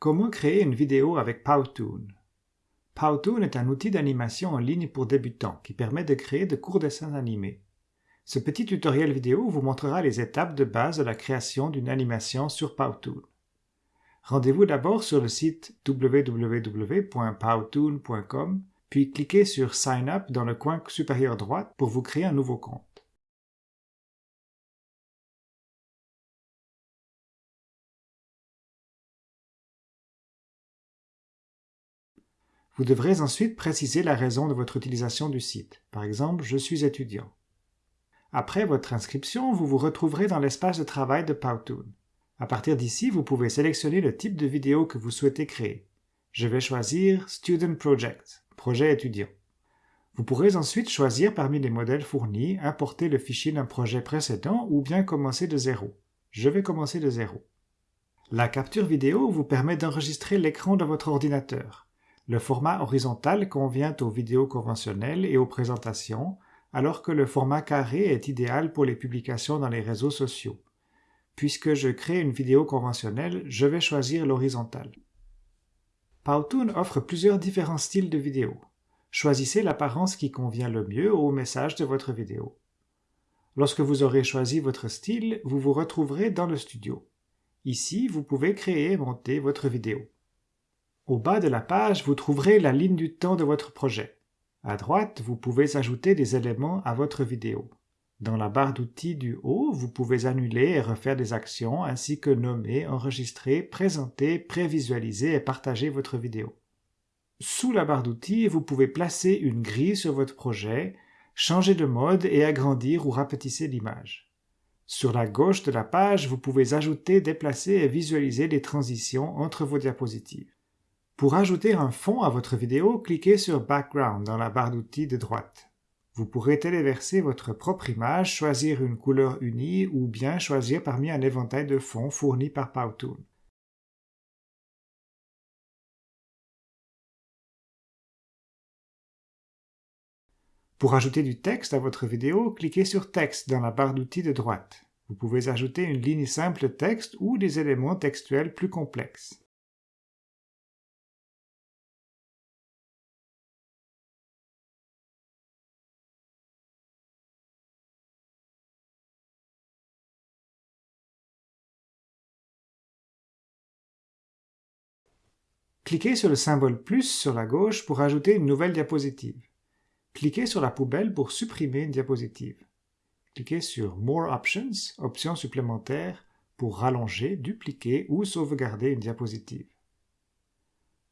Comment créer une vidéo avec Powtoon? Powtoon est un outil d'animation en ligne pour débutants qui permet de créer de courts dessins animés. Ce petit tutoriel vidéo vous montrera les étapes de base de la création d'une animation sur Powtoon. Rendez-vous d'abord sur le site www.powtoon.com puis cliquez sur Sign Up dans le coin supérieur droit pour vous créer un nouveau compte. Vous devrez ensuite préciser la raison de votre utilisation du site. Par exemple, je suis étudiant. Après votre inscription, vous vous retrouverez dans l'espace de travail de Powtoon. À partir d'ici, vous pouvez sélectionner le type de vidéo que vous souhaitez créer. Je vais choisir Student Project, projet étudiant. Vous pourrez ensuite choisir parmi les modèles fournis, importer le fichier d'un projet précédent ou bien commencer de zéro. Je vais commencer de zéro. La capture vidéo vous permet d'enregistrer l'écran de votre ordinateur. Le format horizontal convient aux vidéos conventionnelles et aux présentations, alors que le format carré est idéal pour les publications dans les réseaux sociaux. Puisque je crée une vidéo conventionnelle, je vais choisir l'horizontale. Powtoon offre plusieurs différents styles de vidéos. Choisissez l'apparence qui convient le mieux au message de votre vidéo. Lorsque vous aurez choisi votre style, vous vous retrouverez dans le studio. Ici, vous pouvez créer et monter votre vidéo. Au bas de la page, vous trouverez la ligne du temps de votre projet. À droite, vous pouvez ajouter des éléments à votre vidéo. Dans la barre d'outils du haut, vous pouvez annuler et refaire des actions ainsi que nommer, enregistrer, présenter, prévisualiser et partager votre vidéo. Sous la barre d'outils, vous pouvez placer une grille sur votre projet, changer de mode et agrandir ou rapetisser l'image. Sur la gauche de la page, vous pouvez ajouter, déplacer et visualiser les transitions entre vos diapositives. Pour ajouter un fond à votre vidéo, cliquez sur Background dans la barre d'outils de droite. Vous pourrez téléverser votre propre image, choisir une couleur unie ou bien choisir parmi un éventail de fonds fournis par Powtoon. Pour ajouter du texte à votre vidéo, cliquez sur Texte dans la barre d'outils de droite. Vous pouvez ajouter une ligne simple texte ou des éléments textuels plus complexes. Cliquez sur le symbole plus sur la gauche pour ajouter une nouvelle diapositive. Cliquez sur la poubelle pour supprimer une diapositive. Cliquez sur More Options, options supplémentaires, pour rallonger, dupliquer ou sauvegarder une diapositive.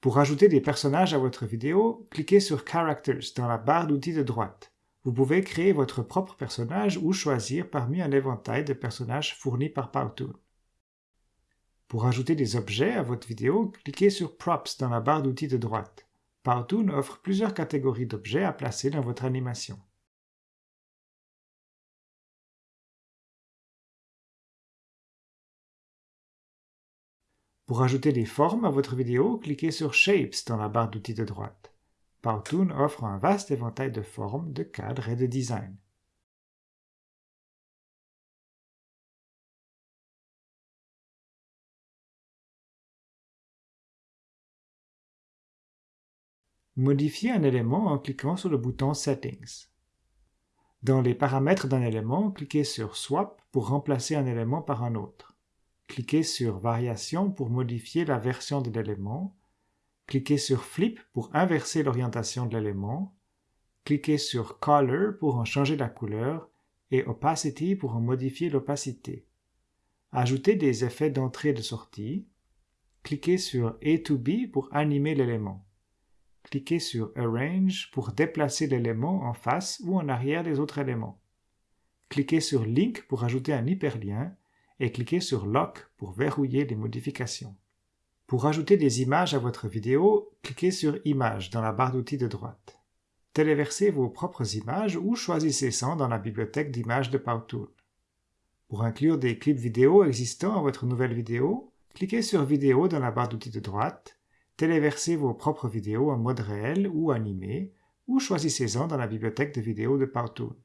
Pour ajouter des personnages à votre vidéo, cliquez sur Characters dans la barre d'outils de droite. Vous pouvez créer votre propre personnage ou choisir parmi un éventail de personnages fournis par Powtoon. Pour ajouter des objets à votre vidéo, cliquez sur Props dans la barre d'outils de droite. Powtoon offre plusieurs catégories d'objets à placer dans votre animation. Pour ajouter des formes à votre vidéo, cliquez sur Shapes dans la barre d'outils de droite. Powtoon offre un vaste éventail de formes, de cadres et de designs. Modifiez un élément en cliquant sur le bouton Settings. Dans les paramètres d'un élément, cliquez sur Swap pour remplacer un élément par un autre. Cliquez sur Variation pour modifier la version de l'élément. Cliquez sur Flip pour inverser l'orientation de l'élément. Cliquez sur Color pour en changer la couleur et Opacity pour en modifier l'opacité. Ajoutez des effets d'entrée et de sortie. Cliquez sur A to B pour animer l'élément cliquez sur Arrange pour déplacer l'élément en face ou en arrière des autres éléments. Cliquez sur Link pour ajouter un hyperlien et cliquez sur Lock pour verrouiller les modifications. Pour ajouter des images à votre vidéo, cliquez sur Images dans la barre d'outils de droite. Téléversez vos propres images ou choisissez 100 dans la bibliothèque d'images de Powtoon. Pour inclure des clips vidéo existants à votre nouvelle vidéo, cliquez sur Vidéo dans la barre d'outils de droite téléversez vos propres vidéos en mode réel ou animé, ou choisissez-en dans la bibliothèque de vidéos de Powtoon.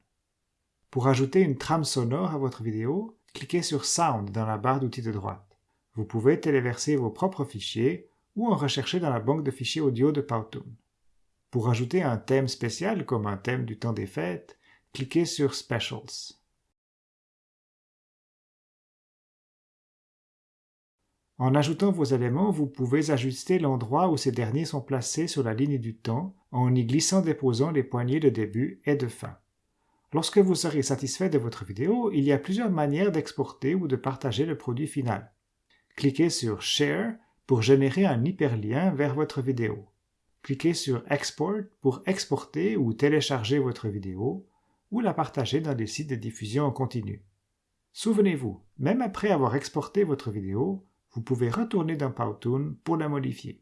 Pour ajouter une trame sonore à votre vidéo, cliquez sur Sound dans la barre d'outils de droite. Vous pouvez téléverser vos propres fichiers ou en rechercher dans la banque de fichiers audio de Powtoon. Pour ajouter un thème spécial comme un thème du temps des fêtes, cliquez sur Specials. En ajoutant vos éléments, vous pouvez ajuster l'endroit où ces derniers sont placés sur la ligne du temps en y glissant-déposant les poignées de début et de fin. Lorsque vous serez satisfait de votre vidéo, il y a plusieurs manières d'exporter ou de partager le produit final. Cliquez sur Share pour générer un hyperlien vers votre vidéo. Cliquez sur Export pour exporter ou télécharger votre vidéo ou la partager dans des sites de diffusion en continu. Souvenez-vous, même après avoir exporté votre vidéo, vous pouvez retourner dans Powtoon pour la modifier.